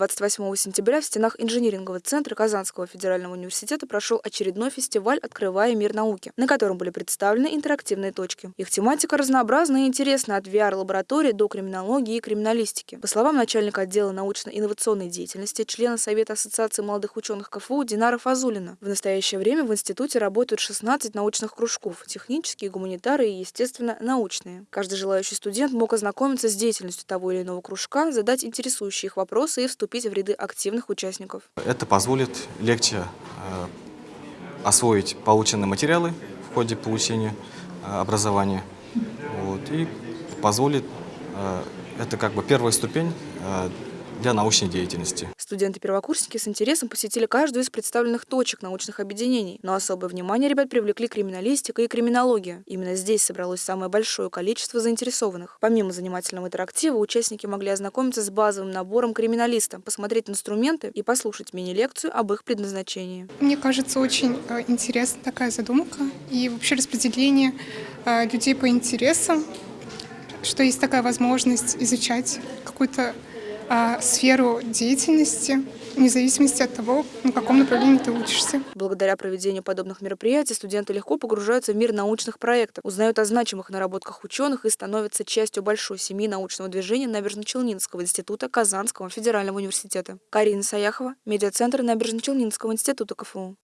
28 сентября в стенах инжинирингового центра Казанского федерального университета прошел очередной фестиваль «Открывая мир науки», на котором были представлены интерактивные точки. Их тематика разнообразна и интересна от VR-лаборатории до криминологии и криминалистики. По словам начальника отдела научно-инновационной деятельности, члена Совета Ассоциации молодых ученых КФУ Динара Фазулина, в настоящее время в институте работают 16 научных кружков – технические, гуманитары и, естественно, научные. Каждый желающий студент мог ознакомиться с деятельностью того или иного кружка, задать интересующие их вопросы и вступить в ряды активных участников. Это позволит легче э, освоить полученные материалы в ходе получения э, образования вот, и позволит, э, это как бы первая ступень для научной деятельности. Студенты-первокурсники с интересом посетили каждую из представленных точек научных объединений, но особое внимание ребят привлекли криминалистика и криминология. Именно здесь собралось самое большое количество заинтересованных. Помимо занимательного интерактива, участники могли ознакомиться с базовым набором криминалиста, посмотреть инструменты и послушать мини-лекцию об их предназначении. Мне кажется, очень э, интересна такая задумка и вообще распределение э, людей по интересам, что есть такая возможность изучать какую-то а, сферу деятельности, вне зависимости от того, на каком направлении ты учишься. Благодаря проведению подобных мероприятий студенты легко погружаются в мир научных проектов, узнают о значимых наработках ученых и становятся частью большой семьи научного движения Набережно-Челнинского института Казанского федерального университета. Карина Саяхова, медиацентр Набережно-Челнинского института КФУ.